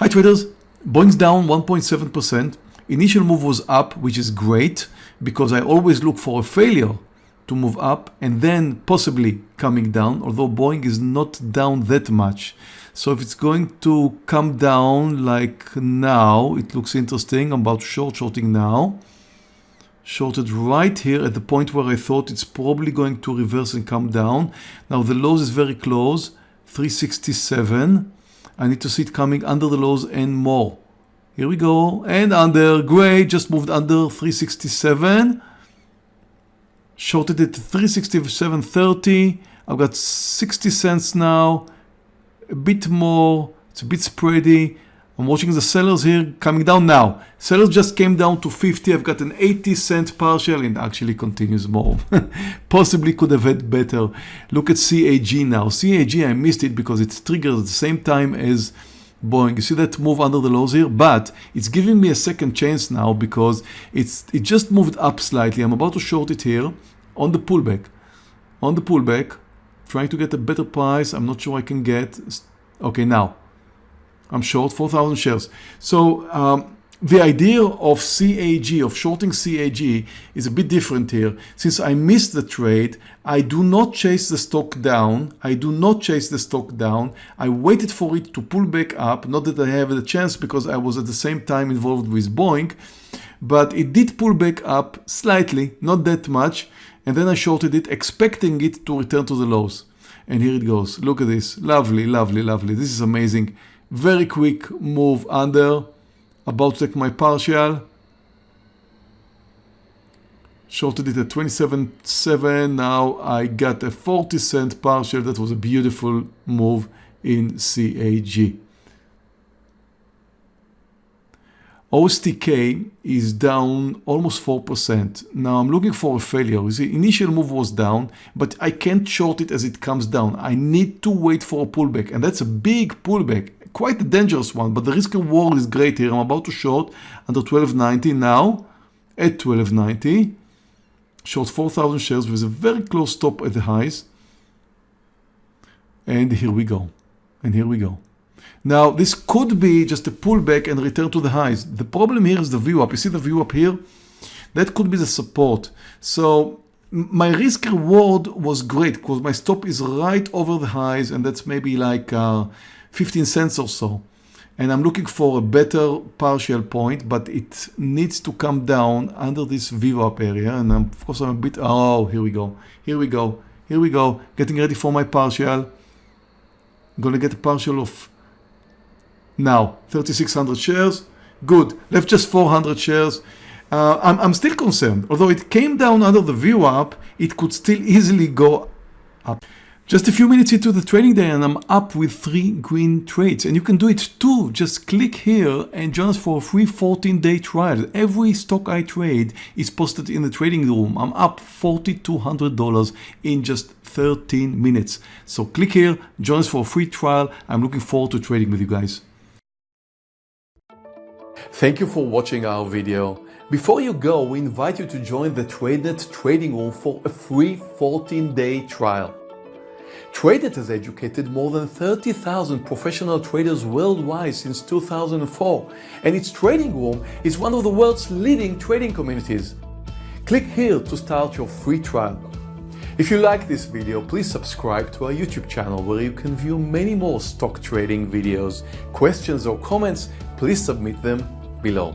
Hi traders, Boeing's down 1.7%. Initial move was up, which is great because I always look for a failure to move up and then possibly coming down, although Boeing is not down that much. So if it's going to come down like now, it looks interesting. I'm about short shorting now. Shorted right here at the point where I thought it's probably going to reverse and come down. Now the lows is very close, 367. I need to see it coming under the lows and more. Here we go. And under gray just moved under 367. Shorted it to 367.30. I've got 60 cents now a bit more, it's a bit spready. I'm watching the sellers here coming down now. Sellers just came down to 50. I've got an 80 cent partial and actually continues more. Possibly could have had better. Look at CAG now. CAG, I missed it because it's triggered at the same time as Boeing. You see that move under the lows here? But it's giving me a second chance now because it's it just moved up slightly. I'm about to short it here on the pullback. On the pullback trying to get a better price. I'm not sure I can get. Okay, now I'm short 4,000 shares. So um, the idea of CAG, of shorting CAG is a bit different here. Since I missed the trade, I do not chase the stock down. I do not chase the stock down. I waited for it to pull back up. Not that I have the chance because I was at the same time involved with Boeing, but it did pull back up slightly, not that much and then I shorted it expecting it to return to the lows and here it goes look at this lovely lovely lovely this is amazing very quick move under about to take my partial shorted it at 27.7 now I got a 40 cent partial that was a beautiful move in CAG OSTK is down almost 4%. Now I'm looking for a failure. You see, initial move was down, but I can't short it as it comes down. I need to wait for a pullback, and that's a big pullback, quite a dangerous one, but the risk reward is great here. I'm about to short under 1290 now at 1290. Short 4,000 shares with a very close stop at the highs. And here we go. And here we go. Now, this could be just a pullback and return to the highs. The problem here is the VWAP. You see the VWAP here? That could be the support. So my risk reward was great because my stop is right over the highs and that's maybe like uh, 15 cents or so. And I'm looking for a better partial point, but it needs to come down under this VWAP area. And I'm, of course I'm a bit, oh, here we go. Here we go. Here we go. Getting ready for my partial. I'm going to get a partial of now 3600 shares good left just 400 shares uh, I'm, I'm still concerned although it came down under the VWAP it could still easily go up just a few minutes into the trading day and I'm up with three green trades and you can do it too. Just click here and join us for a free 14 day trial. Every stock I trade is posted in the trading room. I'm up $4,200 in just 13 minutes. So click here, join us for a free trial. I'm looking forward to trading with you guys. Thank you for watching our video. Before you go, we invite you to join the TradeNet trading room for a free 14-day trial. TradeNet has educated more than 30,000 professional traders worldwide since 2004, and its trading room is one of the world's leading trading communities. Click here to start your free trial. If you like this video, please subscribe to our YouTube channel where you can view many more stock trading videos. Questions or comments, please submit them below.